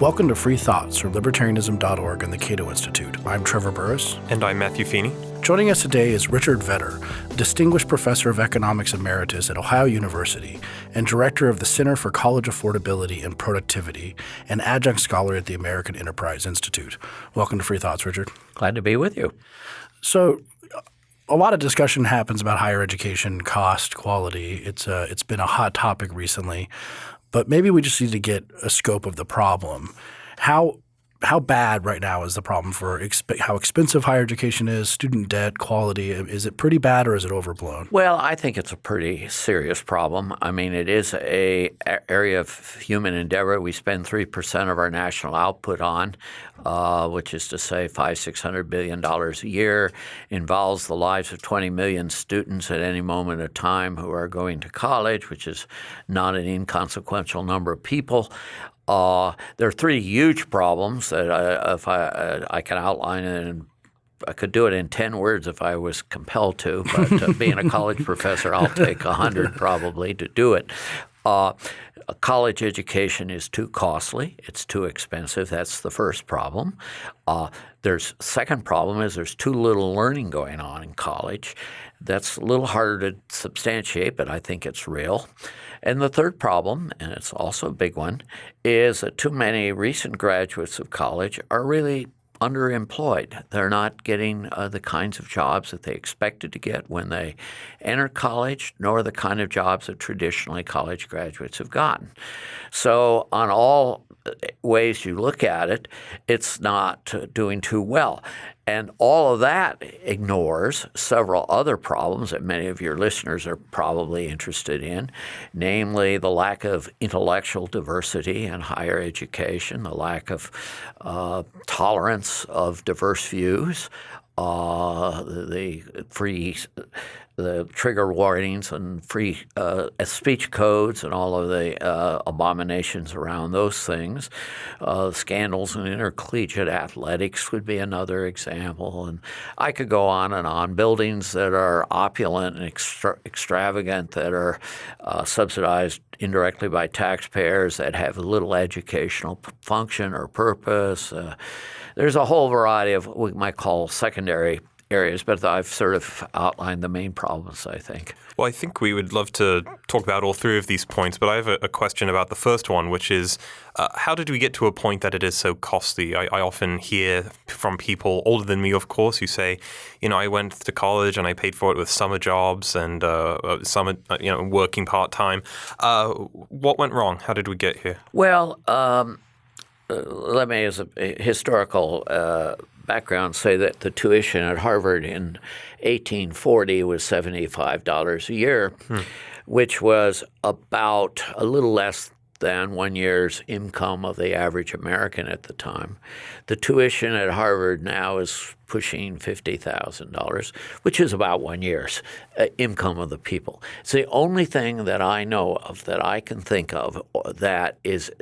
Welcome to Free Thoughts from Libertarianism.org and the Cato Institute. I'm Trevor Burrus. And I'm Matthew Feeney. Joining us today is Richard Vedder, Distinguished Professor of Economics Emeritus at Ohio University and Director of the Center for College Affordability and Productivity and Adjunct Scholar at the American Enterprise Institute. Welcome to Free Thoughts, Richard. Glad to be with you. So, a lot of discussion happens about higher education cost, quality. It's a, it's been a hot topic recently. But maybe we just need to get a scope of the problem. How how bad right now is the problem for exp how expensive higher education is, student debt, quality? Um, is it pretty bad or is it overblown? Well, I think it's a pretty serious problem. I mean, it is a area of human endeavor we spend three percent of our national output on, uh, which is to say five six hundred billion dollars a year. Involves the lives of twenty million students at any moment of time who are going to college, which is not an inconsequential number of people. Uh, there are three huge problems that I, if I, uh, I can outline and I could do it in 10 words if I was compelled to, but uh, being a college professor, I'll take 100 probably to do it. Uh, college education is too costly. It's too expensive. That's the first problem. Uh, there's second problem is there's too little learning going on in college. That's a little harder to substantiate, but I think it's real. And the third problem, and it's also a big one, is that too many recent graduates of college are really underemployed. They're not getting uh, the kinds of jobs that they expected to get when they enter college, nor the kind of jobs that traditionally college graduates have gotten. So, on all ways you look at it, it's not doing too well. And all of that ignores several other problems that many of your listeners are probably interested in, namely the lack of intellectual diversity in higher education, the lack of uh, tolerance of diverse views, uh, the free the trigger warnings and free uh, speech codes and all of the uh, abominations around those things. Uh, scandals in intercollegiate athletics would be another example. And I could go on and on. Buildings that are opulent and extra- extravagant that are uh, subsidized indirectly by taxpayers that have little educational function or purpose. There's a whole variety of what we might call secondary areas, but I've sort of outlined the main problems, I think. Well, I think we would love to talk about all three of these points, but I have a, a question about the first one, which is uh, how did we get to a point that it is so costly? I, I, often hear from people older than me, of course, who say, you know, I went to college and I paid for it with summer jobs and uh, uh summer, uh, you know, working part time. Uh, what went wrong? How did we get here? Well, um, let me, as a historical background say that the tuition at Harvard in 1840 was $75 a year, hmm. which was about a little less than one year's income of the average American at the time. The tuition at Harvard now is pushing $50,000, which is about one year's uh, income of the people. It's the only thing that I know of that I can think of that is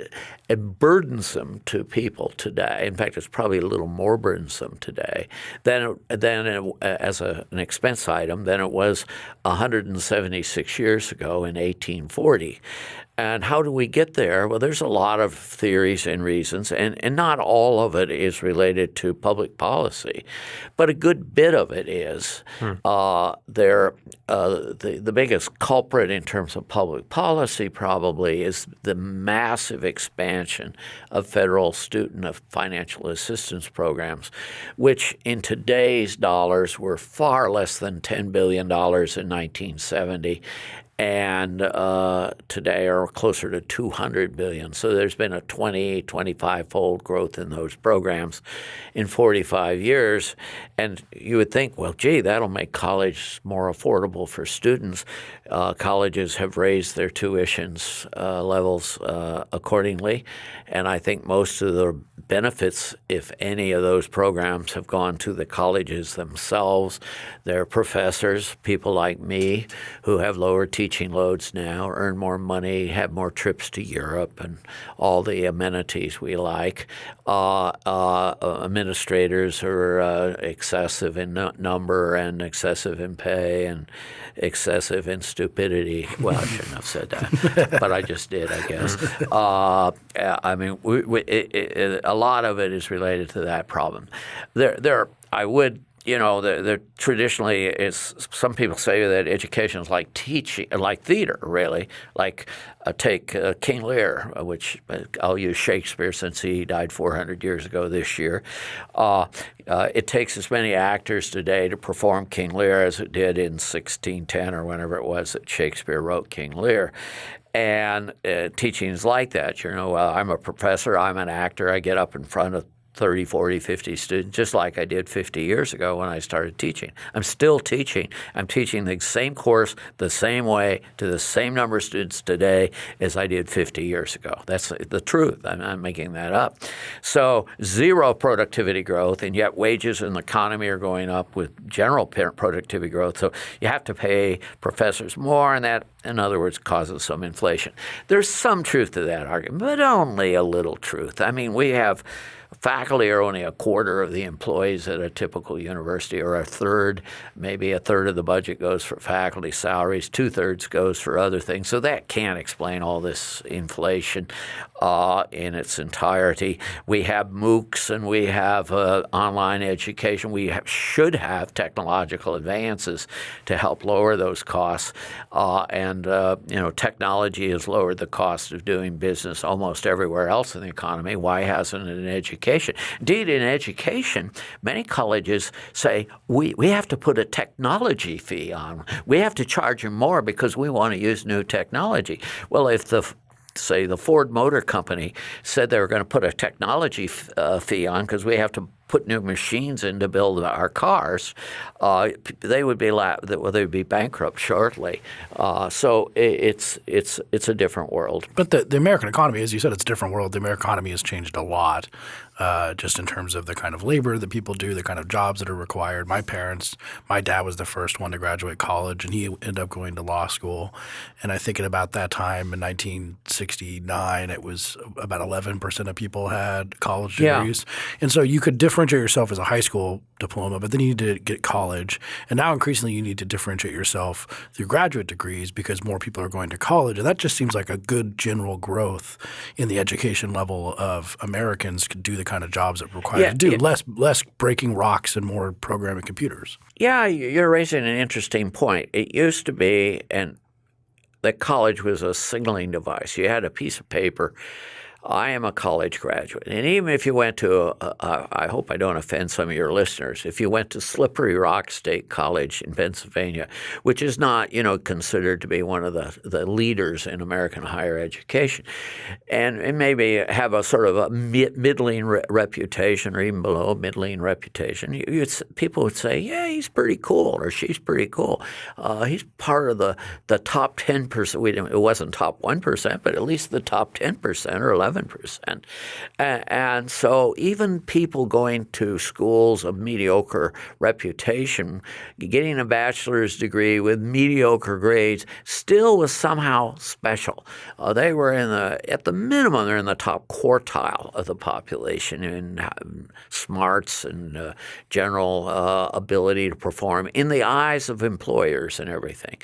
uh, burdensome to people today. In fact, it's probably a little more burdensome today than, than it, uh, as a, an expense item than it was 176 years ago in 1840. And how do we get there? Well, there's a lot of theories and reasons, and, and not all of it is related to public policy, but a good bit of it is. Hmm. Uh, there, uh, the, the biggest culprit in terms of public policy probably is the massive expansion of federal student of financial assistance programs, which in today's dollars were far less than $10 billion in 1970 and uh, today are closer to 200 billion. So there's been a 20, 25 fold growth in those programs in 45 years. And you would think, well, gee, that'll make college more affordable for students. Uh, colleges have raised their tuitions uh, levels uh, accordingly. And I think most of the benefits, if any of those programs, have gone to the colleges themselves, their professors, people like me who have lower teaching teaching loads now, earn more money, have more trips to Europe, and all the amenities we like. Uh, uh, administrators are uh, excessive in number and excessive in pay and excessive in stupidity. Well, I shouldn't have said that, but I just did, I guess. Uh, I mean, we, we, it, it, a lot of it is related to that problem. There, there. I would you know, they're, they're traditionally, some people say that education is like teaching, like theater, really. Like uh, take uh, King Lear, uh, which uh, I'll use Shakespeare since he died 400 years ago this year. Uh, uh, it takes as many actors today to perform King Lear as it did in 1610 or whenever it was that Shakespeare wrote King Lear. And teaching is like that. You know, I'm a professor, I'm an actor, I get up in front of 30, 40, 50 students, just like I did 50 years ago when I started teaching. I'm still teaching. I'm teaching the same course the same way to the same number of students today as I did 50 years ago. That's the truth. I'm not making that up. So zero productivity growth, and yet wages in the economy are going up with general productivity growth. So you have to pay professors more, and that, in other words, causes some inflation. There's some truth to that argument, but only a little truth. I mean, we have Faculty are only a quarter of the employees at a typical university, or a third, maybe a third of the budget goes for faculty salaries, two thirds goes for other things. So that can't explain all this inflation uh, in its entirety. We have MOOCs and we have uh, online education. We have, should have technological advances to help lower those costs. Uh, and uh, you know, technology has lowered the cost of doing business almost everywhere else in the economy. Why hasn't it in education? Indeed, in education, many colleges say we, we have to put a technology fee on. We have to charge them more because we want to use new technology. Well, if the say the Ford Motor Company said they were going to put a technology uh, fee on because we have to put new machines in to build our cars, uh, they would be la- they would be bankrupt shortly. Uh, so it's it's it's a different world. But the, the American economy, as you said, it's a different world. The American economy has changed a lot uh, just in terms of the kind of labor that people do, the kind of jobs that are required. My parents, my dad was the first one to graduate college, and he ended up going to law school. And I think at about that time in 1969, it was about 11 percent of people had college degrees, yeah. and so you could differentiate yourself as a high school diploma, but then you need to get college, and now increasingly you need to differentiate yourself through graduate degrees because more people are going to college, and that just seems like a good general growth in the education level of Americans could do the kind of jobs it requires yeah, to do. Yeah. Less less breaking rocks and more programming computers. Yeah, you're raising an interesting point. It used to be, and that college was a signaling device. You had a piece of paper I am a college graduate. And even if you went to, a, a, I hope I don't offend some of your listeners, if you went to Slippery Rock State College in Pennsylvania, which is not, you know, considered to be one of the, the leaders in American higher education, and, and maybe have a sort of a middling re- reputation or even below middling reputation, you, people would say, yeah, he's pretty cool or she's pretty cool. Uh, he's part of the, the top 10%. it wasn't top 1%, but at least the top 10% or 11 11%. And so even people going to schools of mediocre reputation, getting a bachelor's degree with mediocre grades still was somehow special. Uh, they were in the, at the minimum, they're in the top quartile of the population in uh, smarts and uh, general uh, ability to perform in the eyes of employers and everything.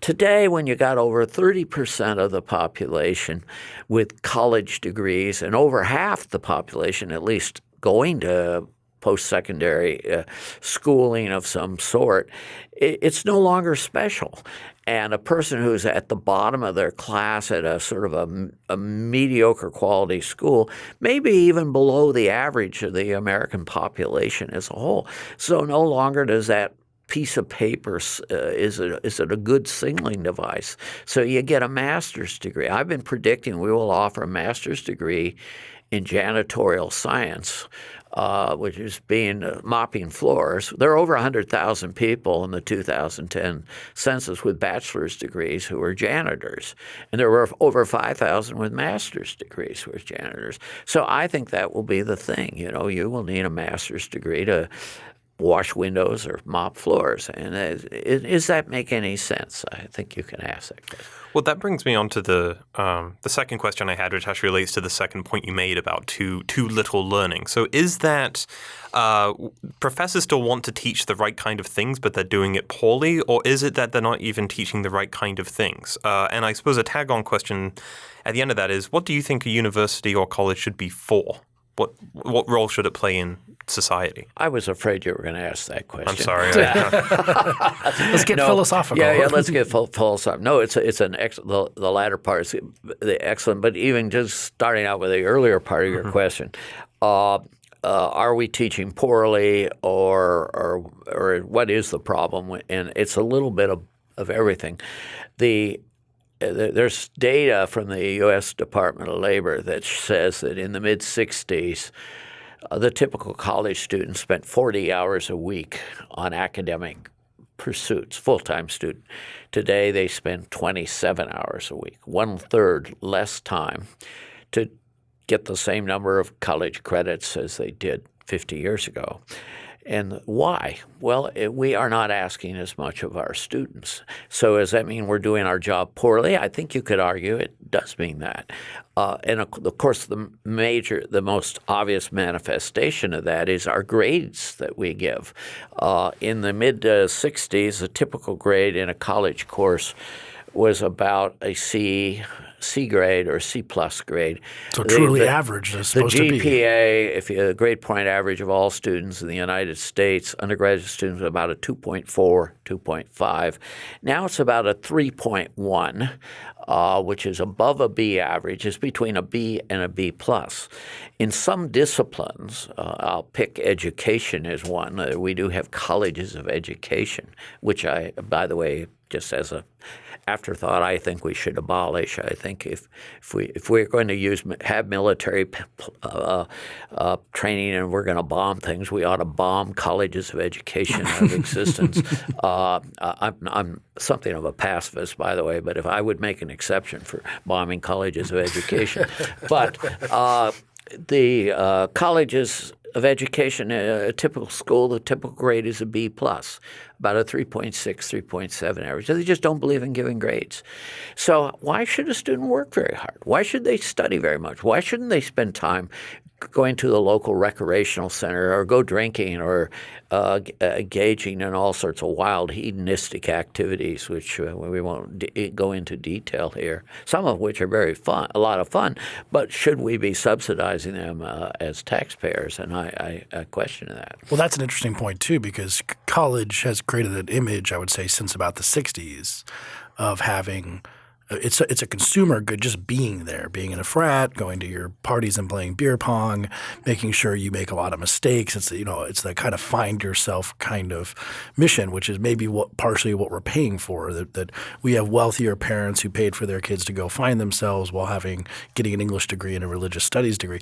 Today, when you got over 30% of the population with college degrees and over half the population at least going to post secondary uh, schooling of some sort, it, it's no longer special. And a person who's at the bottom of their class at a sort of a, a, mediocre quality school, maybe even below the average of the American population as a whole. So no longer does that piece of paper uh, is, it, is it a good signaling device? So you get a master's degree. I've been predicting we will offer a master's degree in janitorial science, uh, which is being uh, mopping floors. There are over 100,000 people in the 2010 census with bachelor's degrees who are janitors, and there were over 5,000 with master's degrees who are janitors. So I think that will be the thing. You know, you will need a master's degree to wash windows or mop floors. And is that make any sense? I think you can ask that. Well, that brings me on to the um, the second question I had, which actually relates to the second point you made about too too little learning. So, is that uh, professors still want to teach the right kind of things, but they're doing it poorly, or is it that they're not even teaching the right kind of things? Uh, and I suppose a tag on question at the end of that is, what do you think a university or college should be for? What what role should it play in society? I was afraid you were going to ask that question. I'm sorry. let's get no, philosophical. Yeah, yeah. Let's get philosophical. No, it's a, it's an ex- the, the latter part is the excellent. But even just starting out with the earlier part of your mm-hmm. question, uh, uh, are we teaching poorly, or, or or what is the problem? And it's a little bit of of everything. The there's data from the U.S. Department of Labor that says that in the mid 60s, uh, the typical college student spent 40 hours a week on academic pursuits, full time student. Today, they spend 27 hours a week, one third less time to get the same number of college credits as they did 50 years ago. And why? Well, it, we are not asking as much of our students. So does that mean we're doing our job poorly? I think you could argue it does mean that. Uh, and of course, the major, the most obvious manifestation of that is our grades that we give. Uh, in the mid 60s, a typical grade in a college course was about a C C grade or C plus grade. So truly the, the, average is supposed the GPA, to be. if you, the grade point average of all students in the United States, undergraduate students about a 2.4, 2.5. Now it's about a 3.1, uh, which is above a B average. It's between a B and a B plus. In some disciplines, uh, I'll pick education as one. Uh, we do have colleges of education, which I, by the way, just as a afterthought, I think we should abolish. I think if if we if we're going to use have military uh, uh, training and we're going to bomb things, we ought to bomb colleges of education out of existence. uh, I'm, I'm something of a pacifist, by the way, but if I would make an exception for bombing colleges of education, but uh, the uh, colleges of education, a, typical school, the typical grade is a B plus, about a 3.6, 3.7 average. They just don't believe in giving grades. So why should a student work very hard? Why should they study very much? Why shouldn't they spend time going to the local recreational center or go drinking or uh, uh, engaging in all sorts of wild hedonistic activities, which uh, we won't go into detail here, some of which are very fun, a lot of fun, but should we be subsidizing them uh, as taxpayers? And I, I, I, question that. Well, that's an interesting point, too, because college has created an image, I would say, since about the 60s of having – it's a, it's a consumer good just being there, being in a frat, going to your parties and playing beer pong, making sure you make a lot of mistakes. It's you know it's the kind of find yourself kind of mission, which is maybe what partially what we're paying for. That, that we have wealthier parents who paid for their kids to go find themselves while having getting an English degree and a religious studies degree.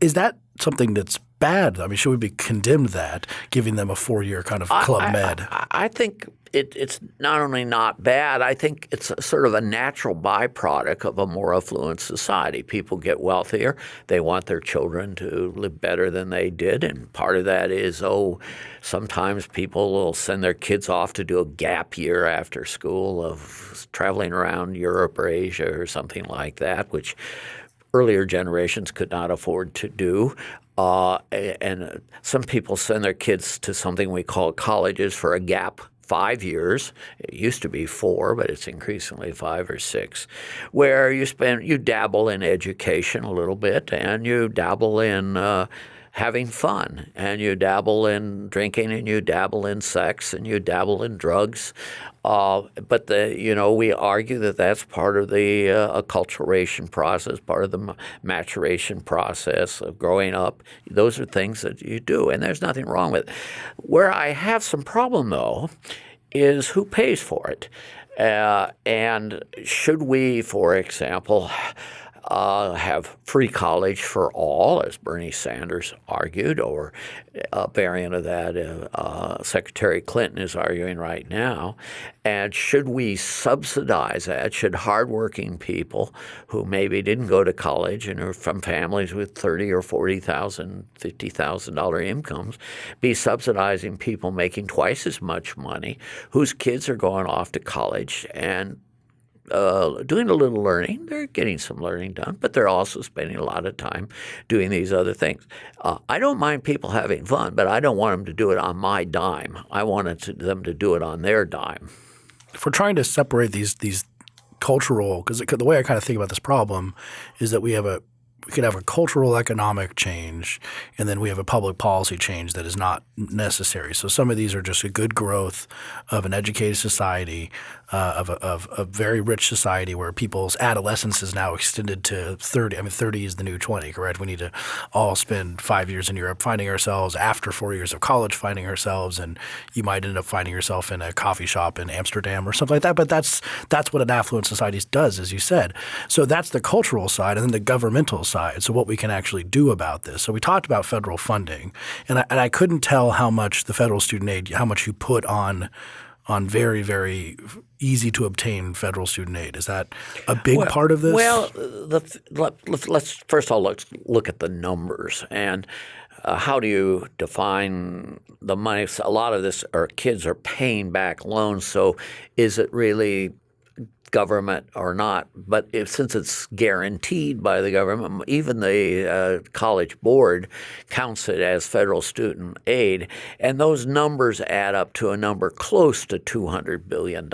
Is that something that's bad? I mean, should we be condemned that giving them a four year kind of club I, med? I, I think it, it's not only not bad, I think it's sort of a natural byproduct of a more affluent society. People get wealthier. They want their children to live better than they did. And part of that is, oh, sometimes people will send their kids off to do a gap year after school of traveling around Europe or Asia or something like that, which earlier generations could not afford to do. Uh, and some people send their kids to something we call colleges for a gap five years. It used to be four, but it's increasingly five or six, where you spend you dabble in education a little bit and you dabble in uh, having fun and you dabble in drinking and you dabble in sex and you dabble in drugs. Uh, but the you know we argue that that's part of the uh, acculturation process, part of the maturation process of growing up. Those are things that you do, and there's nothing wrong with it. Where I have some problem though is who pays for it, uh, and should we, for example uh, have free college for all, as Bernie Sanders argued, or a variant of that uh, uh, Secretary Clinton is arguing right now. And should we subsidize that? Should hardworking people who maybe didn't go to college and are from families with thirty or forty thousand, fifty thousand dollar incomes be subsidizing people making twice as much money, whose kids are going off to college and uh, doing a little learning. They're getting some learning done, but they're also spending a lot of time doing these other things. Uh, I don't mind people having fun, but I don't want them to do it on my dime. I want to, them to do it on their dime. If we're trying to separate these these cultural, because the way I kind of think about this problem is that we have a we could have a cultural economic change and then we have a public policy change that is not necessary. So some of these are just a good growth of an educated society uh, of, a, of a very rich society where people's adolescence is now extended to 30. I mean, 30 is the new 20, correct? We need to all spend five years in Europe finding ourselves after four years of college finding ourselves, and you might end up finding yourself in a coffee shop in Amsterdam or something like that. But that's that's what an affluent society does, as you said. So that's the cultural side, and then the governmental side. So what we can actually do about this. So we talked about federal funding, and I, and I couldn't tell how much the federal student aid, how much you put on on very, very easy to obtain federal student aid. Is that a big well, part of this? Well, the, let, us first of all look, look at the numbers and uh, how do you define the money? A lot of this, our kids are paying back loans. So is it really government or not. But if, since it's guaranteed by the government, even the uh, college board counts it as federal student aid, and those numbers add up to a number close to $200 billion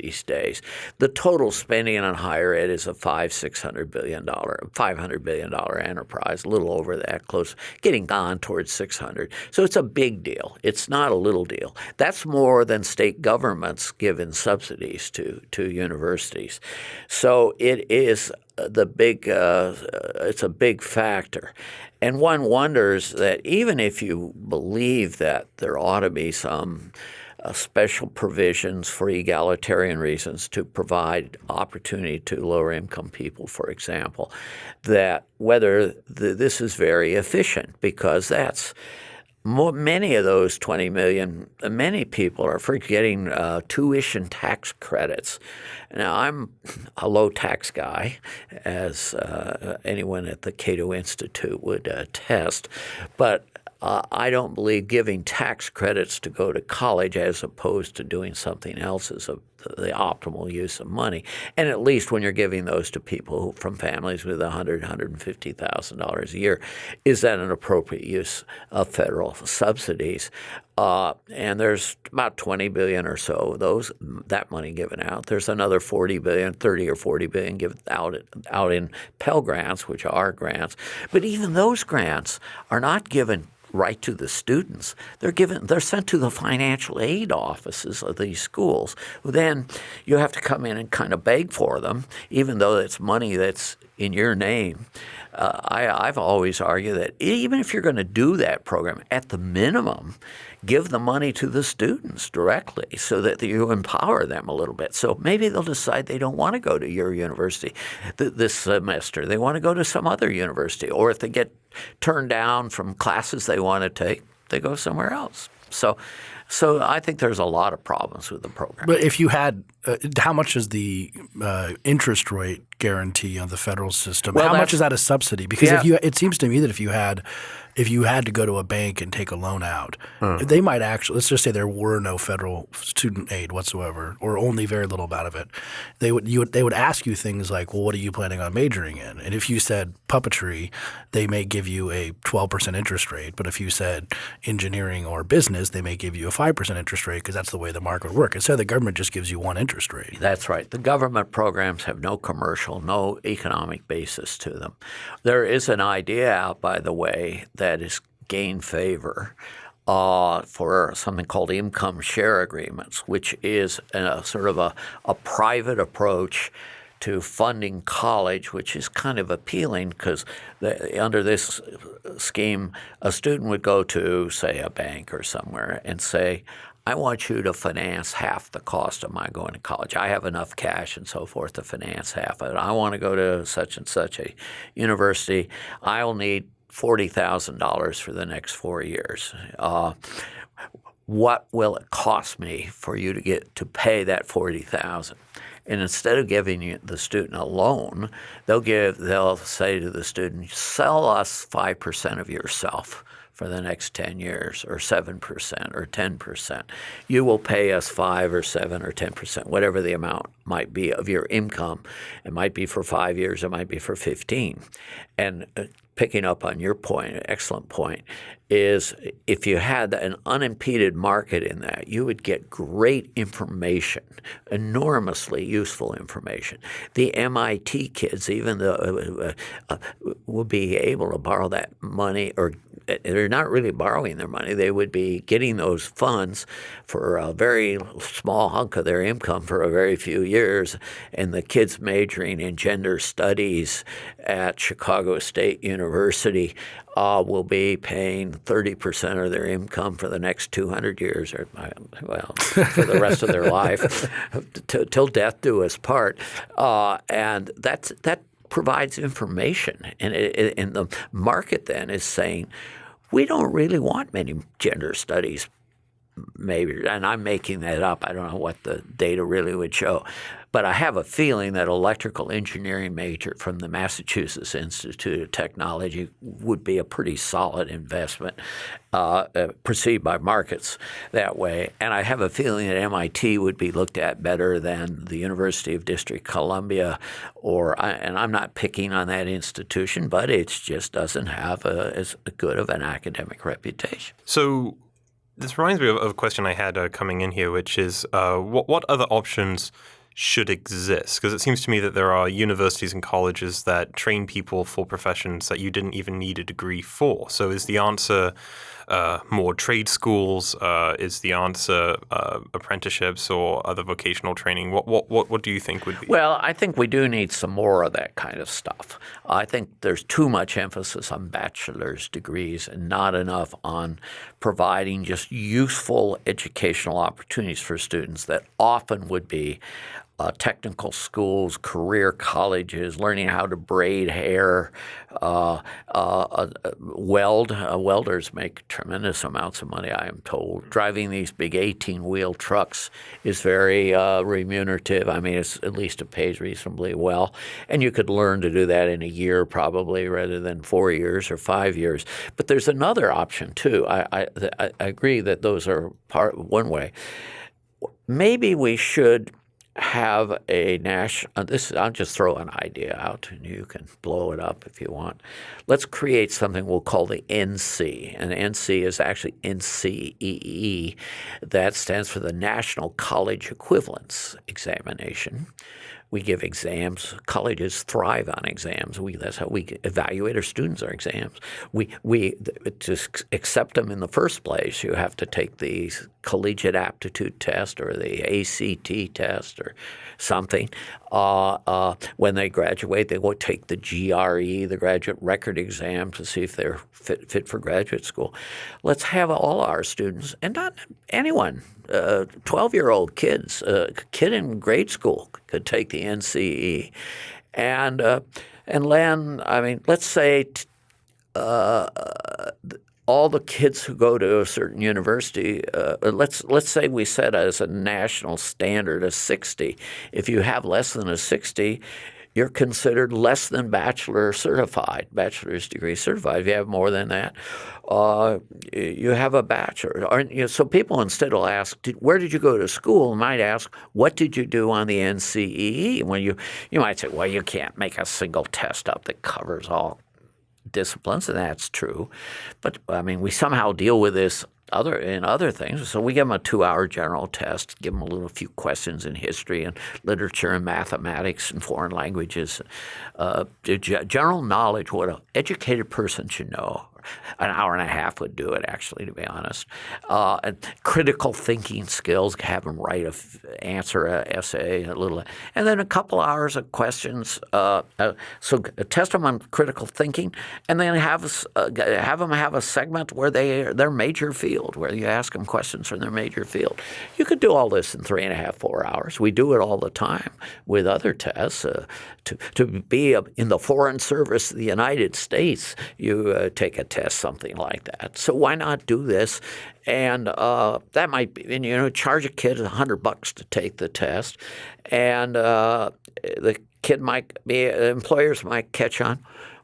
these days. The total spending on higher ed is a five, six hundred billion dollar, five hundred billion dollar enterprise, a little over that, close, getting on towards 600. So it's a big deal. It's not a little deal. That's more than state governments give in subsidies to to universities universities. So it is the big uh, it's a big factor. And one wonders that even if you believe that there ought to be some uh, special provisions for egalitarian reasons to provide opportunity to lower income people, for example, that whether the, this is very efficient because that's more, many of those 20 million, many people are for getting uh, tuition tax credits. Now, I'm a low tax guy, as uh, anyone at the Cato Institute would attest, but uh, I don't believe giving tax credits to go to college as opposed to doing something else is a, the optimal use of money. And at least when you're giving those to people from families with $100,000, $150,000 a year, is that an appropriate use of federal subsidies? Uh, and there's about 20 billion or so those that money given out. There's another 40 billion, 30 or 40 billion given out out in Pell grants, which are grants. But even those grants are not given right to the students. They're given they're sent to the financial aid offices of these schools. Then you have to come in and kind of beg for them, even though it's money that's in your name. Uh, I, I've always argued that even if you're going to do that program, at the minimum, give the money to the students directly so that you empower them a little bit. So maybe they'll decide they don't want to go to your university th- this semester. They want to go to some other university. Or if they get turned down from classes they want to take, they go somewhere else. So, so I think there's a lot of problems with the program. But if you had, uh, how much is the uh, interest rate guarantee on the federal system? Well, how much is that a subsidy? Because Yeah. if you, it seems to me that if you had, if you had to go to a bank and take a loan out, Hmm. they might actually. Let's just say there were no federal student aid whatsoever, or only very little amount of it. They would you would they would ask you things like, well, what are you planning on majoring in? And if you said puppetry, they may give you a twelve percent interest rate. But if you said engineering or business, they may give you a five percent interest rate because that's the way the market would work. Instead, the government just gives you one interest rate. That's right. The government programs have no commercial, no economic basis to them. There is an idea out, by the way, that has gained favor uh, for something called income share agreements, which is a, sort of a, a private approach to funding college, which is kind of appealing because under this scheme, a student would go to, say, a bank or somewhere and say, I want you to finance half the cost of my going to college. I have enough cash and so forth to finance half of it. I want to go to such and such a university. I'll need forty thousand dollars for the next four years. Uh, what will it cost me for you to get to pay that forty thousand? And instead of giving the student a loan, they'll give they'll say to the student, sell us five percent of yourself for the next 10 years or 7% or 10%. You will pay us 5 or 7 or 10%, whatever the amount might be of your income. It might be for 5 years, it might be for 15. And uh, picking up on your point, excellent point, is if you had an unimpeded market in that, you would get great information, enormously useful information. The MIT kids, even though uh, uh, uh, be able to borrow that money or they're not really borrowing their money. They would be getting those funds for a very small hunk of their income for a very few years. And the kids majoring in gender studies at Chicago State University uh, will be paying 30% of their income for the next 200 years, or well, for the rest of their life, t- till death do us part. Uh, and that's that provides information, and, it, and the market then is saying we don't really want many gender studies maybe, and I'm making that up. I don't know what the data really would show. But I have a feeling that electrical engineering major from the Massachusetts Institute of Technology would be a pretty solid investment uh, uh, perceived by markets that way. And I have a feeling that MIT would be looked at better than the University of District Columbia, or and I'm not picking on that institution, but it just doesn't have a, as good of an academic reputation. So this reminds me of, a question I had uh, coming in here, which is uh, what, what other options should exist? Because it seems to me that there are universities and colleges that train people for professions that you didn't even need a degree for. So is the answer uh, more trade schools? Uh, is the answer uh, apprenticeships or other vocational training? What, what, what, what do you think would be? Well, I think we do need some more of that kind of stuff. I think there's too much emphasis on bachelor's degrees and not enough on providing just useful educational opportunities for students that often would be uh, technical schools, career colleges, learning how to braid hair, uh, uh, uh weld. Uh, welders make tremendous amounts of money, I am told. Driving these big 18 wheel trucks is very remunerative. I mean, it's, at least it pays reasonably well. And you could learn to do that in a year probably rather than four years or five years. But there's another option too. I, I, I agree that those are part one way. Maybe we should have a national. Uh, this I'll just throw an idea out, and you can blow it up if you want. Let's create something we'll call the NC, and NC is actually NCEE. That stands for the National College Equivalence Examination. We give exams. Colleges thrive on exams. We, that's how we evaluate our students. Our exams. We we to accept them in the first place. You have to take the collegiate aptitude test or the ACT test or something. Uh, uh, when they graduate, they will take the GRE, the graduate record exam, to see if they're fit, fit for graduate school. Let's have all our students, and not anyone, 12 uh, year old kids, a uh, kid in grade school could take the NCE. And, uh, and land, I mean, let's say uh, all the kids who go to a certain university, uh, let's let's say we set as a national standard a 60. If you have less than a 60, you're considered less than bachelor certified, bachelor's degree certified. If you have more than that, uh, you have a bachelor. You? So people instead will ask, "Where did you go to school?" might ask, "What did you do on the NCEE?" When you you might say, "Well, you can't make a single test up that covers all disciplines, and that's true. But I mean, we somehow deal with this other in other things. So we give them a two-hour general test, give them a little few questions in history and literature and mathematics and foreign languages, uh, general knowledge what an educated person should know an hour and a half would do it, actually, to be honest. Uh, and critical thinking skills, have them write a answer a essay, a little, and then a couple hours of questions. Uh, uh, so test them on critical thinking, and then have uh, have them have a segment where they are their major field, where you ask them questions from their major field. You could do all this in three and a half, four hours. We do it all the time with other tests. Uh, to to be in the Foreign Service of the United States, you uh, take a test, something like that. So why not do this? And uh, that might be, and, you know, charge a kid a hundred bucks to take the test, and uh, the kid might be, employers might catch on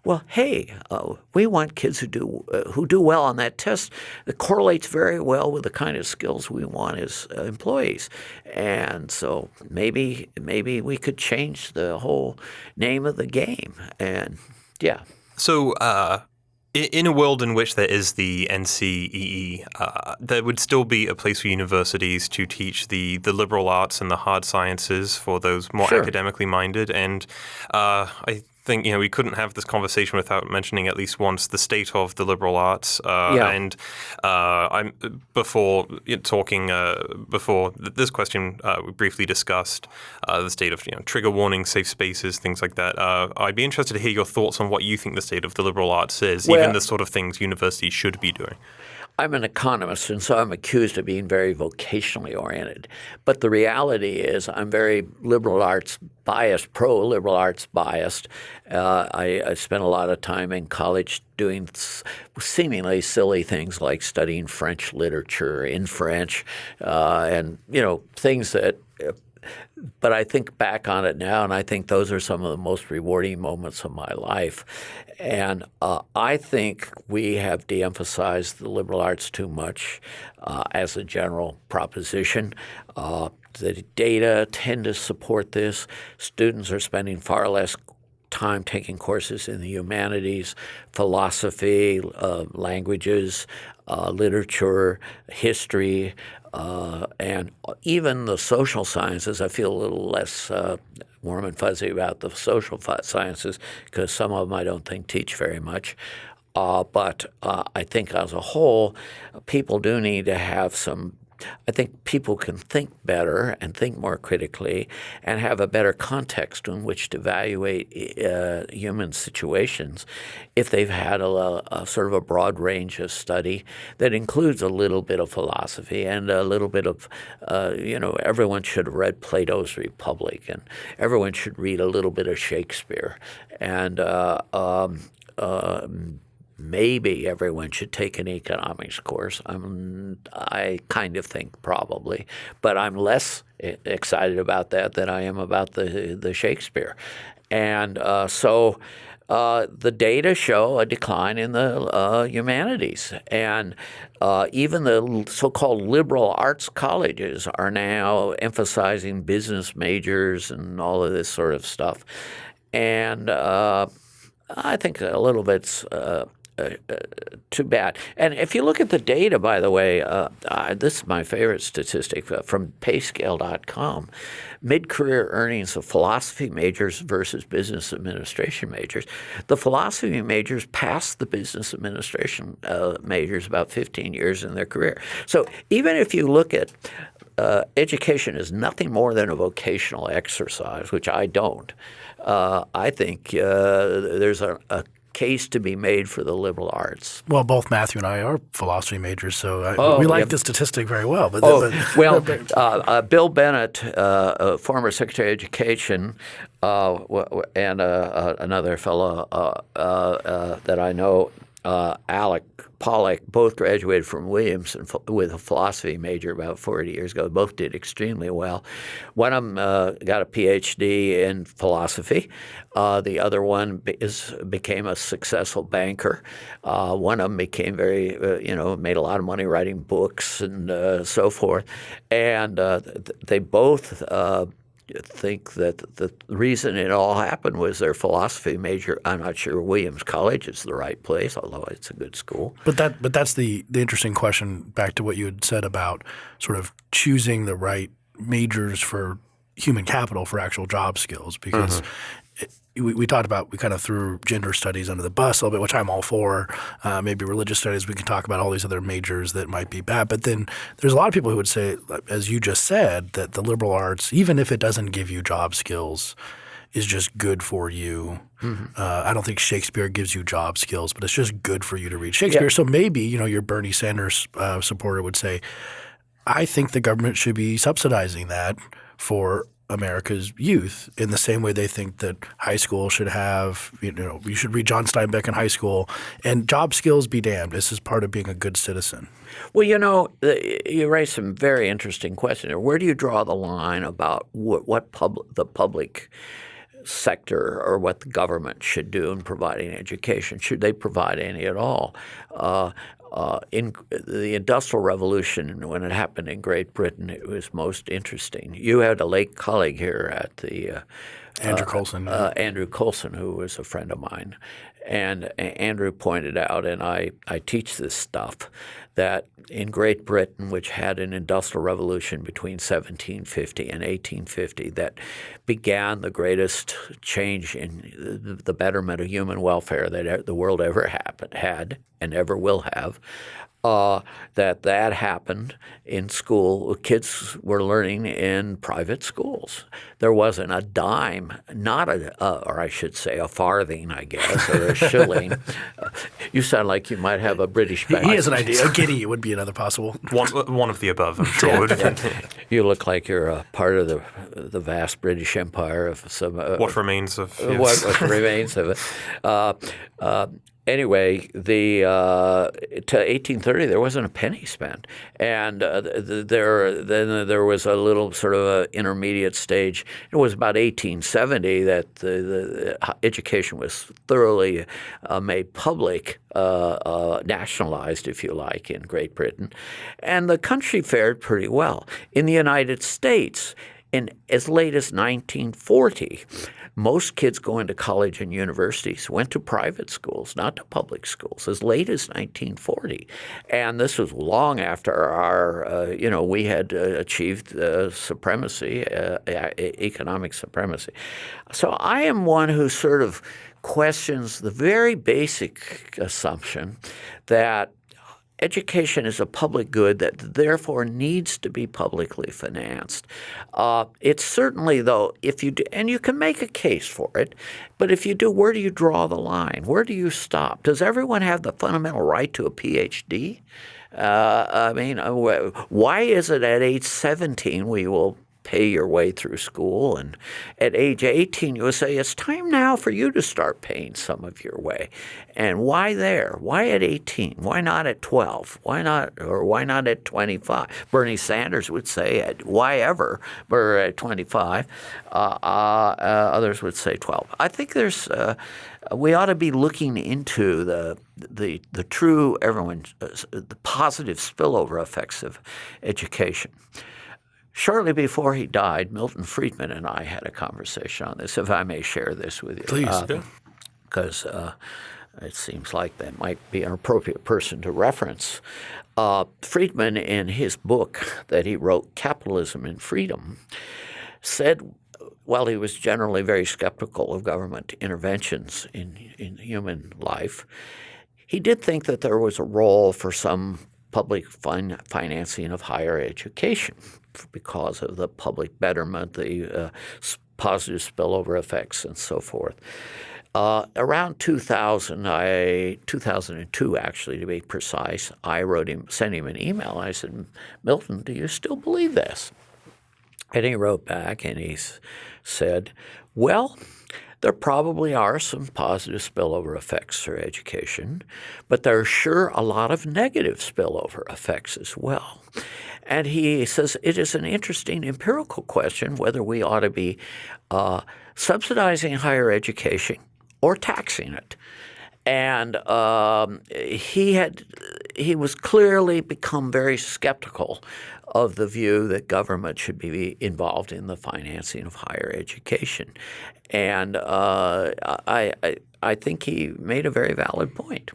well, hey, uh, we want kids who do uh, who do well on that test. It correlates very well with the kind of skills we want as uh, employees, and so maybe maybe we could change the whole name of the game. And yeah. So. In a world in which there is the NCEE, uh, there would still be a place for universities to teach the, the liberal arts and the hard sciences for those more sure. academically minded. And uh, I think you know we couldn't have this conversation without mentioning at least once the state of the liberal arts. Uh, yeah. And uh, I'm before talking uh, before this question uh, we briefly discussed uh, the state of you know trigger warnings, safe spaces, things like that. Uh, I'd be interested to hear your thoughts on what you think the state of the liberal arts is, well, even the sort of things universities should be doing. I'm an economist, and so I'm accused of being very vocationally oriented. But the reality is, I'm very liberal arts biased, pro liberal arts biased. Uh, I, I, spent a lot of time in college doing seemingly silly things like studying French literature in French, uh, and you know things that but I think back on it now, and I think those are some of the most rewarding moments of my life. And uh, I think we have de emphasized the liberal arts too much uh, as a general proposition. Uh, the data tend to support this. Students are spending far less time taking courses in the humanities, philosophy, uh, languages, uh, literature, history, uh, and even the social sciences, I feel a little less warm and fuzzy about the social sciences because some of them I don't think teach very much. Uh, but uh, I think as a whole, people do need to have some I think people can think better and think more critically and have a better context in which to evaluate uh, human situations if they've had a, a, sort of a broad range of study that includes a little bit of philosophy and a little bit of, uh, you know, everyone should read Plato's Republic and everyone should read a little bit of Shakespeare. And uh, um, um maybe everyone should take an economics course. I'm, I kind of think probably, but I'm less excited about that than I am about the the Shakespeare, and uh, so. Uh, the data show a decline in the uh, humanities. And uh, even the so called liberal arts colleges are now emphasizing business majors and all of this sort of stuff. And uh, I think a little bit's uh, uh, too bad. And if you look at the data, by the way, uh, uh, this is my favorite statistic uh, from payscale.com mid career earnings of philosophy majors versus business administration majors. The philosophy majors passed the business administration uh, majors about 15 years in their career. So even if you look at uh, education is nothing more than a vocational exercise, which I don't. Uh, I think uh, there's a, a, case to be made for the liberal arts. Well, both Matthew and I are philosophy majors, so I, oh, we like the statistic very well. But, oh, but, well, uh, uh, Bill Bennett, uh, former Secretary of Education, uh, and uh, uh, another fellow that I know, Alex Pollock both graduated from Williams with a philosophy major about 40 years ago. Both did extremely well. One of them uh, got a PhD in philosophy. Uh, the other one is, became a successful banker. Uh, one of them became very, uh, you know, made a lot of money writing books and uh, so forth. And uh, they both think that the reason it all happened was their philosophy major. I'm not sure Williams College is the right place, although it's a good school. But that but that's the the interesting question. Back to what you had said about sort of choosing the right majors for human capital for actual job skills, because. Mm-hmm. We, we talked about we kind of threw gender studies under the bus a little bit, which I'm all for. Uh, maybe religious studies. We can talk about all these other majors that might be bad. But then there's a lot of people who would say, as you just said, that the liberal arts, even if it doesn't give you job skills, is just good for you. Mm-hmm. Uh, I don't think Shakespeare gives you job skills, but it's just good for you to read Shakespeare. Yeah. So maybe you know your Bernie Sanders uh, supporter would say, I think the government should be subsidizing that for America's youth in the same way they think that high school should have, you know, you should read John Steinbeck in high school and job skills be damned. This is part of being a good citizen. Well, you know, you raise some very interesting questions. Where do you draw the line about what, what pub, the public sector or what the government should do in providing education? Should they provide any at all? Uh, uh, in the Industrial Revolution, when it happened in Great Britain, it was most interesting. You had a late colleague here at the uh, Andrew uh, Coulson, uh, Andrew Coulson, who was a friend of mine, and Andrew pointed out, and I, I teach this stuff, that in Great Britain, which had an industrial revolution between 1750 and 1850 that began the greatest change in the betterment of human welfare that the world ever happened, had and ever will have, uh, that that happened in school. Kids were learning in private schools. There wasn't a dime, not a, uh, or I should say, a farthing, I guess, or a shilling. uh, you sound like you might have a British. He, he has an idea. A guinea would be another possible. One, one of the above, I'm sure. yeah. You look like you're a part of the the vast British Empire of some. Uh, what remains of yes. what, what, remains of it. Uh, uh, anyway, the uh, to 1830 there wasn't a penny spent, and uh, there then there was a little sort of a intermediate stage. It was about 1870 that the, the education was thoroughly uh, made public, uh, uh, nationalized, if you like, in Great Britain, and the country fared pretty well. In the United States, in as late as 1940 most kids going to college and universities went to private schools, not to public schools, as late as 1940. And this was long after our, uh, you know, we had uh, achieved uh, supremacy, economic supremacy. So I am one who sort of questions the very basic assumption that education is a public good that therefore needs to be publicly financed. Uh, it's certainly, though, if you do, and you can make a case for it, but if you do, where do you draw the line? Where do you stop? Does everyone have the fundamental right to a PhD? Uh, I mean, uh, why is it at age 17 we will pay your way through school. And at age 18, you would say, it's time now for you to start paying some of your way. And why there? Why at 18? Why not at 12? Why not, or why not at 25? Bernie Sanders would say, at why ever, or at 25. Uh, uh, uh, others would say 12. I think there's, uh, we ought to be looking into the the the true everyone uh, the positive spillover effects of education. Shortly before he died, Milton Friedman and I had a conversation on this, if I may share this with you. Please. Because uh, uh, it seems like that might be an appropriate person to reference. Uh, Friedman, in his book that he wrote, Capitalism and Freedom, said while he was generally very skeptical of government interventions in, in human life, he did think that there was a role for some public fin- financing of higher education because of the public betterment, the uh, positive spillover effects, and so forth. Uh, around 2000, I 2002 actually to be precise, I wrote him, sent him an email. I said, Milton, do you still believe this? And he wrote back and he said, Well, there probably are some positive spillover effects for education, but there are sure a lot of negative spillover effects as well. And he says it is an interesting empirical question whether we ought to be uh, subsidizing higher education or taxing it. And um, he had he was clearly become very skeptical of the view that government should be involved in the financing of higher education. And uh, I, I, I think he made a very valid point.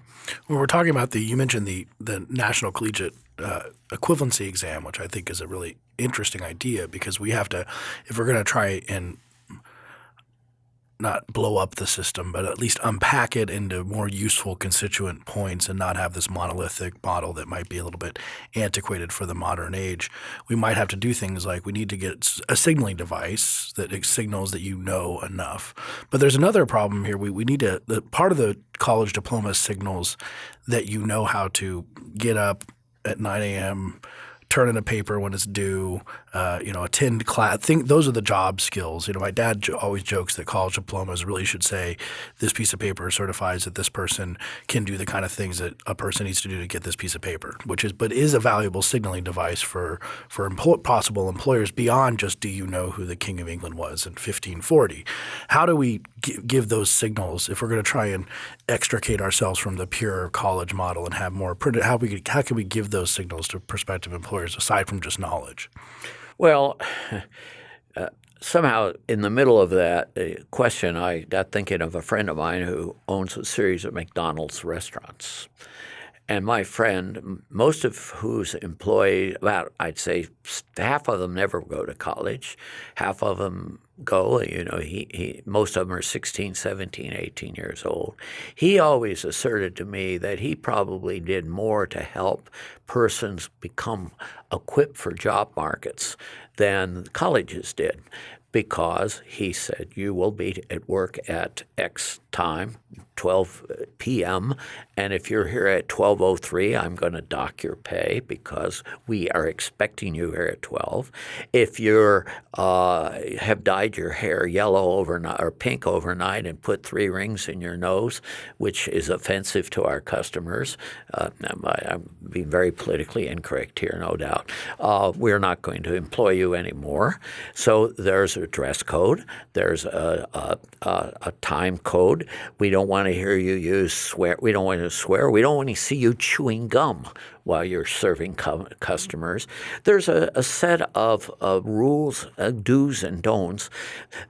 When we're talking about the, you mentioned the the National Collegiate uh, Equivalency Exam, which I think is a really interesting idea because we have to, if we're going to try and not blow up the system, but at least unpack it into more useful constituent points and not have this monolithic model that might be a little bit antiquated for the modern age. We might have to do things like we need to get a signaling device that signals that you know enough. But there's another problem here. We, we need to the, part of the college diploma signals that you know how to get up at 9 a.m turn in a paper when it's due, uh, you know, attend class. Think those are the job skills. You know, my dad jo- always jokes that college diplomas really should say this piece of paper certifies that this person can do the kind of things that a person needs to do to get this piece of paper, which is but is a valuable signaling device for for possible employers beyond just do you know who the King of England was in 1540. How do we give those signals if we're going to try and extricate ourselves from the pure college model and have more how we how can we give those signals to prospective employers? Aside from just knowledge? Well, uh, somehow in the middle of that uh, question, I got thinking of a friend of mine who owns a series of McDonald's restaurants. And my friend, most of whose employees, about I'd say half of them never go to college, half of them go. You know, he, he most of them are 16, 17, 18 years old. He always asserted to me that he probably did more to help persons become equipped for job markets than colleges did because he said you will be at work at X time 12 p.m. And if you're here at 12:03, I'm going to dock your pay because we are expecting you here at 12. If you uh, have dyed your hair yellow overnight or pink overnight and put three rings in your nose, which is offensive to our customers, uh, I'm being very politically incorrect here, no doubt. Uh, we're not going to employ you anymore. So there's a dress code. There's a, a, a, a time code. We don't want to hear you use swear. We don't want to swear. We don't want to see you chewing gum while you're serving customers. There's a, a set of uh, rules, uh, do's and don'ts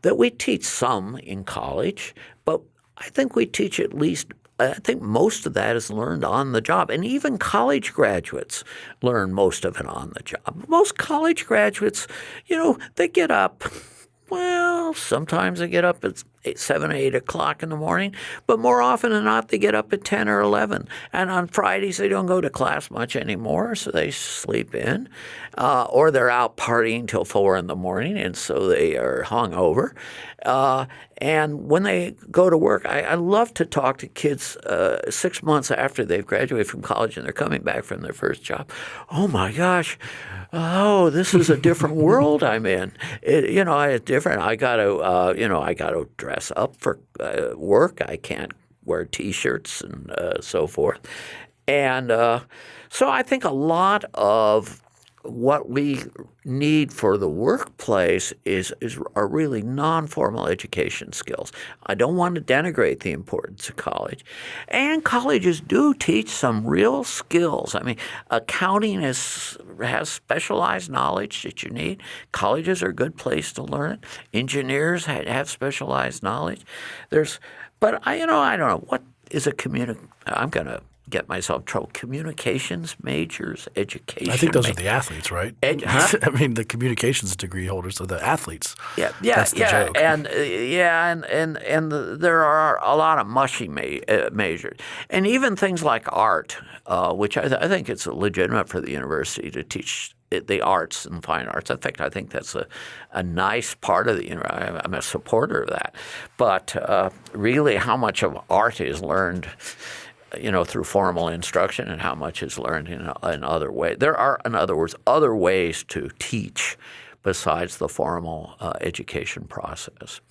that we teach some in college, but I think we teach at least I think most of that is learned on the job. And even college graduates learn most of it on the job. Most college graduates, you know, they get up. Well, sometimes they get up at eight, 7, 8 o'clock in the morning, but more often than not, they get up at 10 or 11. And on Fridays, they don't go to class much anymore, so they sleep in. Uh, or they're out partying till 4 in the morning, and so they are hungover. Uh, and when they go to work, I, I love to talk to kids uh, six months after they've graduated from college and they're coming back from their first job. Oh my gosh, oh, this is a different world I'm in. It, you know, it's different. I got to, uh, you know, I got to dress up for uh, work. I can't wear T-shirts and uh, so forth. And uh, so I think a lot of what we need for the workplace is, is are really non-formal education skills. I don't want to denigrate the importance of college. And colleges do teach some real skills. I mean, accounting is, has specialized knowledge that you need. Colleges are a good place to learn it. Engineers have specialized knowledge. There's, but I, you know, I don't know what is a community. I'm going to get myself in trouble. Communications majors, education. I think those are the athletes, right? Ed- huh? I mean, the communications degree holders are the athletes. Yeah, yeah, yeah, joke. and uh, yeah, and and and the, there are a lot of mushy ma- uh, majors, and even things like art, uh, which I, th- I think it's legitimate for the university to teach the arts and fine arts. In fact, I think that's a, a nice part of the university. I'm a supporter of that. But uh, really, how much of art is learned you know, through formal instruction and how much is learned in, in other ways. There are, in other words, other ways to teach besides the formal uh, education process.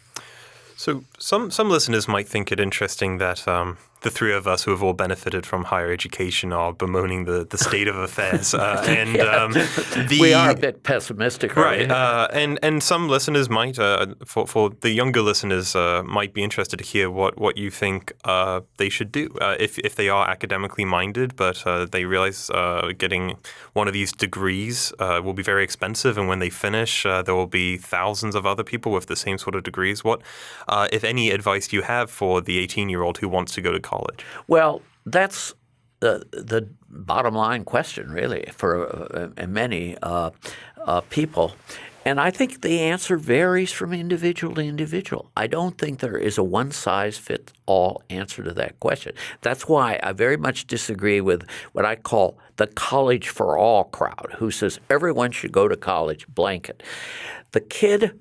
So some some listeners might think it interesting that um, the three of us who have all benefited from higher education are bemoaning the, the state of affairs. Uh, and yeah. um, the, we are a bit pessimistic, right? Uh, and and some listeners might, uh, for for the younger listeners, uh, might be interested to hear what what you think uh, they should do uh, if if they are academically minded, but they realize getting one of these degrees will be very expensive, and when they finish, there will be thousands of other people with the same sort of degrees. What, if any, advice do you have for the 18 year old who wants to go to college? Well, that's the the bottom line question, really, for uh, many uh, uh, people. And I think the answer varies from individual to individual. I don't think there is a one size fits all answer to that question. That's why I very much disagree with what I call the college for all crowd, who says everyone should go to college, blanket. The kid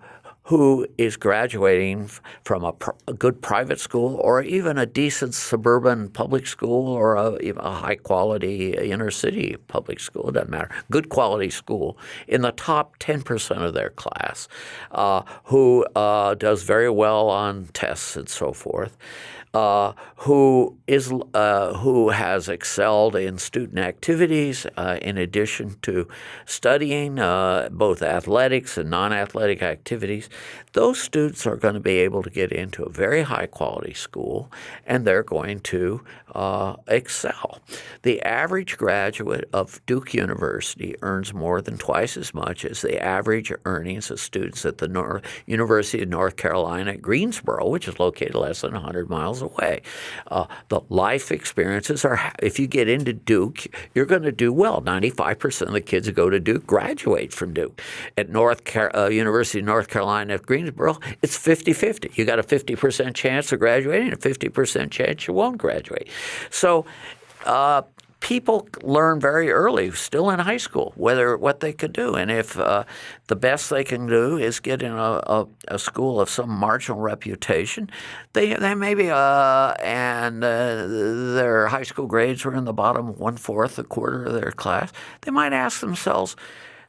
who is graduating from a, pr- a, good private school or even a decent suburban public school or a, a, high quality inner city public school, it doesn't matter, good quality school, in the top 10% of their class, uh, who uh, does very well on tests and so forth uh, who is uh, who has excelled in student activities uh, in addition to studying uh, both athletics and non-athletic activities. Those students are going to be able to get into a very high quality school, and they're going to uh, excel. The average graduate of Duke University earns more than twice as much as the average earnings of students at the North, University of North Carolina at Greensboro, which is located less than 100 miles away. Uh, the life experiences are, if you get into Duke, you're going to do well. 95% of the kids who go to Duke graduate from Duke. At North Car- uh, University of North Carolina at Greensboro, it's 50-50. You got a 50% chance of graduating, a 50% chance you won't graduate. So uh, people learn very early, still in high school, whether what they could do, and if uh, the best they can do is get in a, a, a, school of some marginal reputation, they they maybe uh, and uh, their high school grades were in the bottom one fourth, a quarter of their class. They might ask themselves.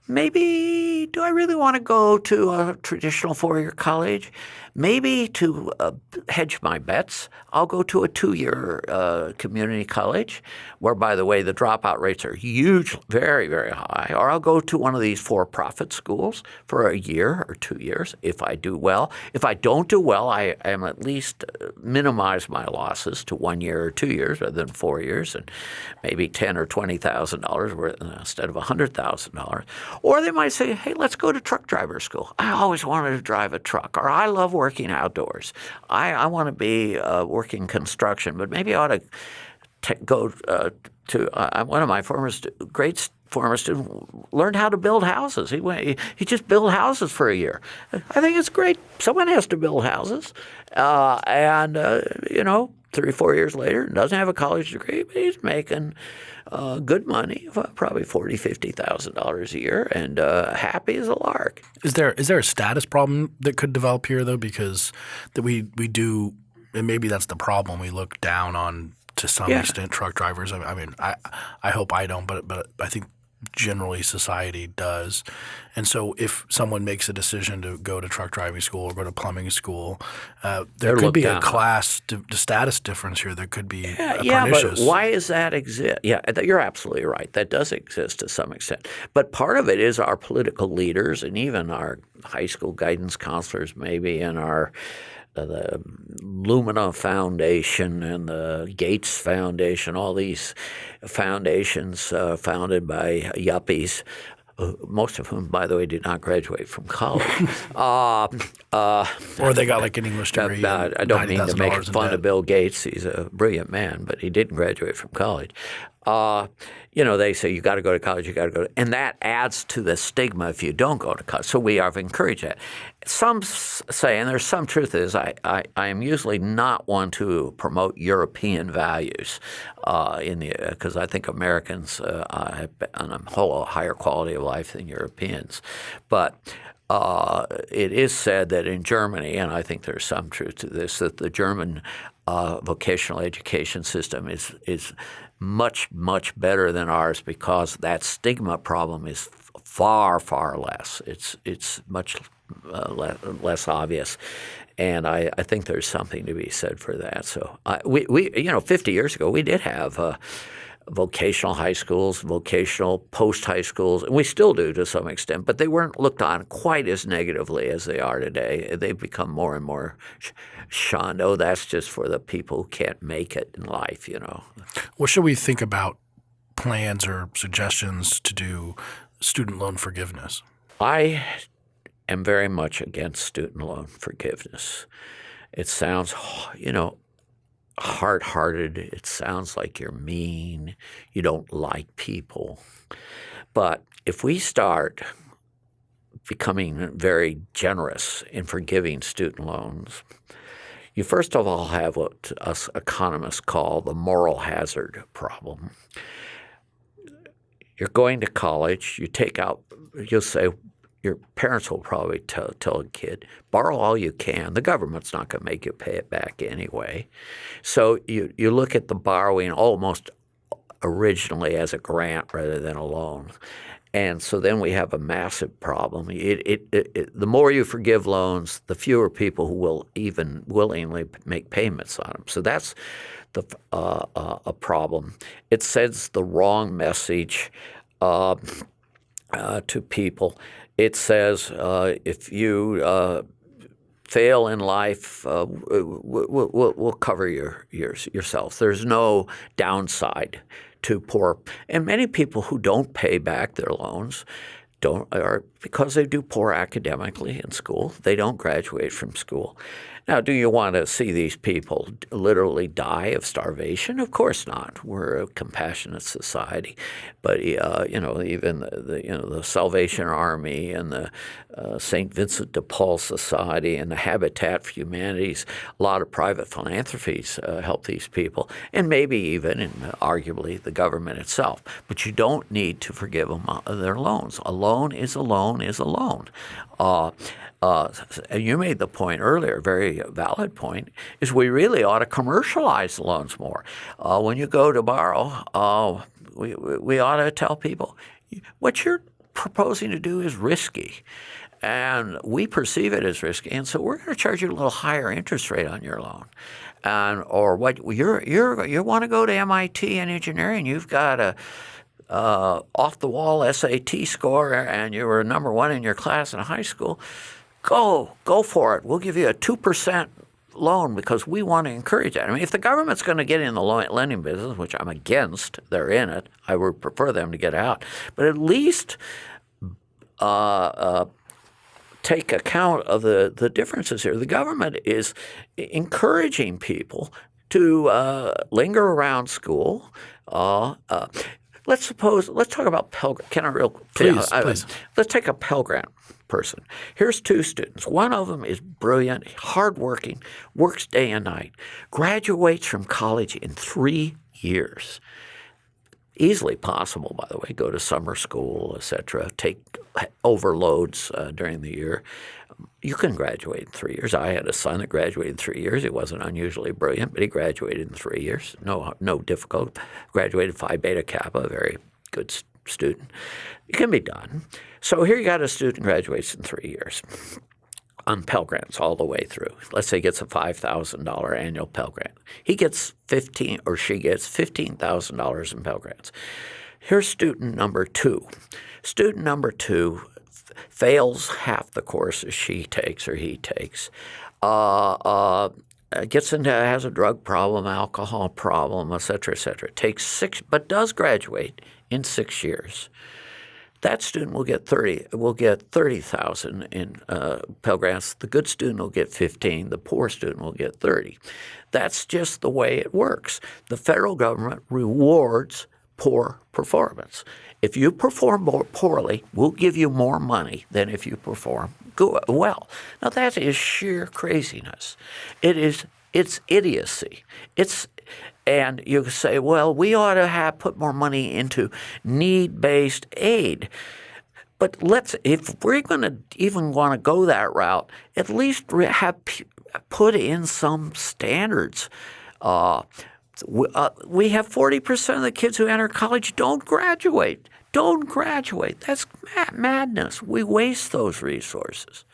Maybe do I really want to go to a traditional four-year college? Maybe to uh, hedge my bets, I'll go to a two-year uh, community college, where, by the way, the dropout rates are huge, very, very high. Or I'll go to one of these for-profit schools for a year or two years if I do well. If I don't do well, I am at least uh, minimize my losses to one year or two years rather than four years, and maybe ten or twenty thousand dollars instead of hundred thousand dollars. Or they might say, "Hey, let's go to truck driver school. I always wanted to drive a truck, or I love working outdoors. I, I want to be uh, working construction, but maybe I ought to go uh, to uh, one of my former stu- great former student learned how to build houses. He went, he just built houses for a year. I think it's great. Someone has to build houses, uh, and uh, you know, three four years later, doesn't have a college degree, but he's making uh, good money, probably forty, fifty thousand dollars a year, and uh, happy as a lark. Is there is there a status problem that could develop here though? Because that we we do, and maybe that's the problem. We look down on to some yeah. extent truck drivers. I, I mean, I I hope I don't, but but I think generally society does. And so if someone makes a decision to go to truck driving school or go to plumbing school, uh, there They're could be down. a class di- status difference here. There could be yeah, yeah, but why does that exist? Yeah, you're absolutely right. That does exist to some extent. But part of it is our political leaders and even our high school guidance counselors maybe and our the Lumina Foundation and the Gates Foundation, all these foundations uh, founded by yuppies uh, most of whom, by the way, did not graduate from college. uh, uh, or they got like an English degree. Uh, I don't mean to make fun of Bill Gates. He's a brilliant man, but he didn't graduate from college. Uh, you know, they say you got to go to college, you got to go, and that adds to the stigma if you don't go to college. So we have encouraged that. Some say, and there's some truth is, I, I, I am usually not one to promote European values uh, in the because I think Americans uh, have on a whole higher quality of life than Europeans, but. Uh, it is said that in Germany, and I think there's some truth to this, that the German uh, vocational education system is is much, much better than ours because that stigma problem is far, far less. It's, it's much uh, less, less obvious. And I, I think there's something to be said for that. So I, we, we, you know, 50 years ago, we did have uh, vocational high schools, vocational post high schools, and we still do to some extent, but they weren't looked on quite as negatively as they are today. They've become more and more shunned. Oh, that's just for the people who can't make it in life, you know. What should we think about plans or suggestions to do student loan forgiveness? I am very much against student loan forgiveness. It sounds, you know, hard hearted. It sounds like you're mean. You don't like people. But if we start becoming very generous in forgiving student loans, you first of all have what us economists call the moral hazard problem. You're going to college, you take out, you'll say, your parents will probably tell, tell a kid, borrow all you can. The government's not going to make you pay it back anyway. So you, you look at the borrowing almost originally as a grant rather than a loan. And so then we have a massive problem. It, it, it, the more you forgive loans, the fewer people who will even willingly make payments on them. So that's the, uh, uh, a problem. It sends the wrong message uh, uh to people. It says uh, if you uh, fail in life, we'll, we'll, we'll, cover your, your, yourself. There's no downside to poor. And many people who don't pay back their loans don't are because they do poor academically in school. They don't graduate from school. Now, do you want to see these people literally die of starvation? Of course not. We're a compassionate society, but uh, you know, even the, the, you know the Salvation Army and the uh, Saint Vincent de Paul Society and the Habitat for Humanities, a lot of private philanthropies uh, help these people, and maybe even, and arguably, the government itself. But you don't need to forgive them uh, their loans. A loan is a loan is a loan. Uh, uh, you made the point earlier, very valid point, is we really ought to commercialize loans more. Uh, when you go to borrow, uh, we, we ought to tell people what you're proposing to do is risky. And we perceive it as risky, and so we're going to charge you a little higher interest rate on your loan. And or what you're you're you want to go to MIT in engineering, you've got a uh, off the wall SAT score, and you were number one in your class in high school go, go for it. We'll give you a 2% loan because we want to encourage that. I mean, if the government's going to get in the lending business, which I'm against, they're in it. I would prefer them to get out. But at least uh, uh, take account of the, the differences here. The government is encouraging people to uh, linger around school. Uh, uh, let's suppose, let's talk about Pell Grant. Can I real please, please. let's take a Pell Grant person. Here's two students. One of them is brilliant, hardworking, works day and night, graduates from college in three years. Easily possible, by the way. Go to summer school, etc. Take overloads uh, during the year. You can graduate in three years. I had a son that graduated in three years. He wasn't unusually brilliant, but he graduated in three years. No, no difficult. Graduated Phi Beta Kappa, a very good student. It can be done. So here you got a student graduates in three years on Pell Grants all the way through. Let's say he gets a $5,000 annual Pell Grant. He gets 15 or she gets $15,000 in Pell Grants. Here's student number two. Student number two fails half the courses she takes or he takes. Uh, uh, gets into has a drug problem, alcohol problem, et cetera, et cetera. Takes six, but does graduate in six years that student will get 30 will get 30,000 in uh, Pell Grants. The good student will get 15. The poor student will get 30. That's just the way it works. The federal government rewards poor performance. If you perform more poorly, we'll give you more money than if you perform good, well. Now that is sheer craziness. It is it's idiocy. It's and you say, well, we ought to have put more money into need-based aid. But let's, if we're going to even want to go that route, at least have put in some standards. Uh, we, uh, we have 40% of the kids who enter college don't graduate. Don't graduate. That's madness. We waste those resources.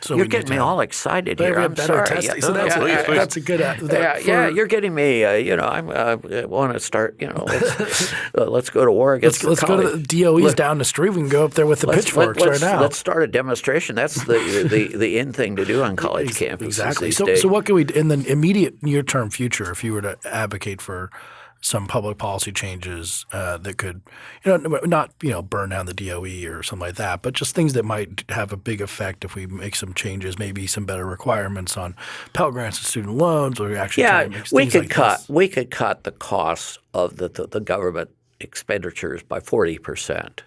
So you're getting me all excited here. I'm sorry. Testing. So that's, yeah, a, that's a good. Uh, yeah, for, yeah, you're getting me. Uh, you know, I'm uh, want to start. You know, let's, uh, let's go to war against. Let's, let's go to the DOE's Look, down the street. We can go up there with the pitchforks let, right now. Let's start a demonstration. That's the the the in thing to do on college campuses. Exactly. So so what can we in the immediate near term future if you were to advocate for some public policy changes uh, that could, you know, not you know burn down the DOE or something like that, but just things that might have a big effect if we make some changes, maybe some better requirements on Pell Grants and student loans, or actually yeah, we could like cut this. we could cut the costs of the, the, the government expenditures by forty percent.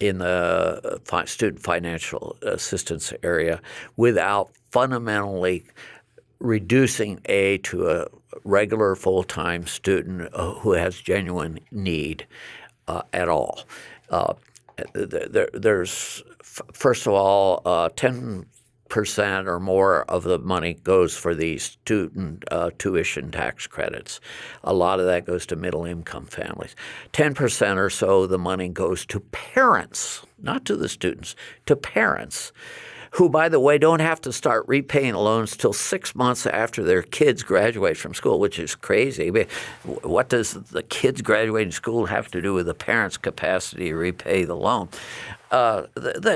in the student financial assistance area without fundamentally reducing A to a regular full-time student uh, who has genuine need uh, at all. Uh, there, there's first of all, uh, 10 percent or more of the money goes for these student uh, tuition tax credits. A lot of that goes to middle income families. 10 percent or so of the money goes to parents, not to the students, to parents who, by the way, don't have to start repaying loans till six months after their kids graduate from school, which is crazy. What does the kids graduating school have to do with the parents' capacity to repay the loan? Uh,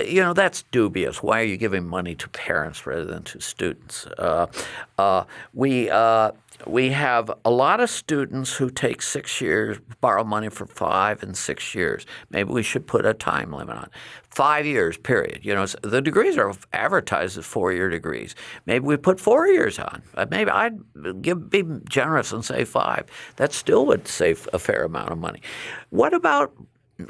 you know that's dubious. Why are you giving money to parents rather than to students? Uh, uh, we uh, we have a lot of students who take six years, borrow money for five and six years. Maybe we should put a time limit on five years. Period. You know, the degrees are advertised as four-year degrees. Maybe we put four years on. Uh, maybe I'd give, be generous and say five. That still would save a fair amount of money. What about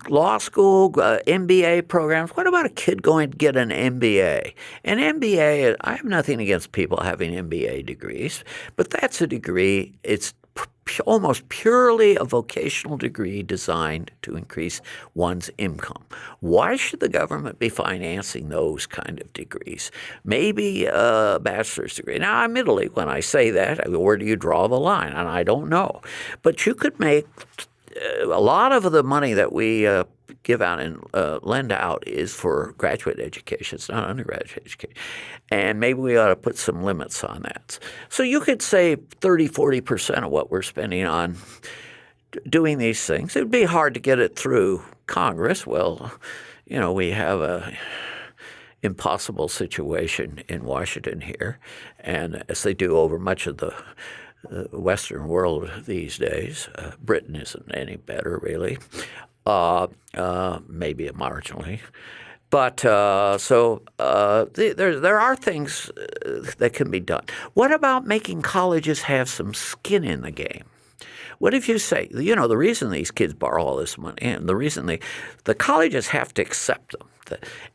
law school, uh, MBA programs. What about a kid going to get an MBA? An MBA, I have nothing against people having MBA degrees, but that's a degree, it's almost purely a vocational degree designed to increase one's income. Why should the government be financing those kind of degrees? Maybe a bachelor's degree. Now, admittedly, when I say that, where do you draw the line? And I don't know. But you could make a lot of the money that we uh, give out and uh, lend out is for graduate education. It's not undergraduate education. And maybe we ought to put some limits on that. So you could say 30, 40% of what we're spending on doing these things. It would be hard to get it through Congress. Well, you know, we have a impossible situation in Washington here, and as they do over much of the uh, Western world these days. Uh, Britain isn't any better, really, uh, uh maybe marginally. But uh, so uh, there, there are things that can be done. What about making colleges have some skin in the game? What if you say, you know, the reason these kids borrow all this money and the reason they, the colleges have to accept them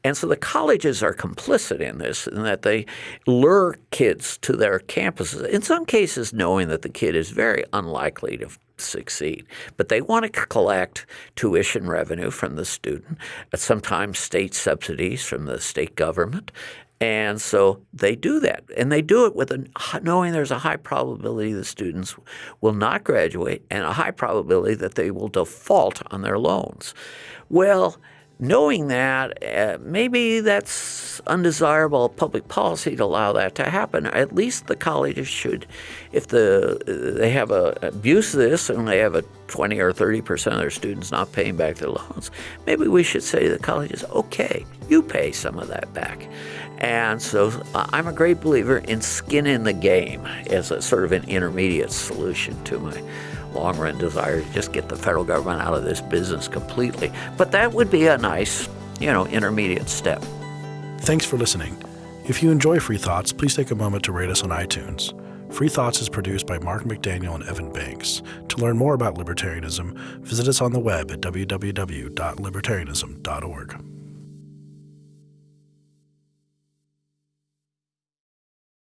and so the colleges are complicit in this in that they lure kids to their campuses, in some cases knowing that the kid is very unlikely to succeed. But they want to collect tuition revenue from the student, sometimes state subsidies from the state government. And so they do that. And they do it with a, knowing there's a high probability the students will not graduate and a high probability that they will default on their loans. Well, knowing that, uh, maybe that's undesirable public policy to allow that to happen. At least the colleges should, if the they have a abuse this and they have a 20 or 30 percent of their students not paying back their loans, maybe we should say to the colleges, okay, you pay some of that back. And so I'm a great believer in skin in the game as a sort of an intermediate solution to my long run desire to just get the federal government out of this business completely. But that would be a nice, you know, intermediate step. Thanks for listening. If you enjoy Free Thoughts, please take a moment to rate us on iTunes. Free Thoughts is produced by Mark McDaniel and Evan Banks. To learn more about libertarianism, visit us on the web at www.libertarianism.org.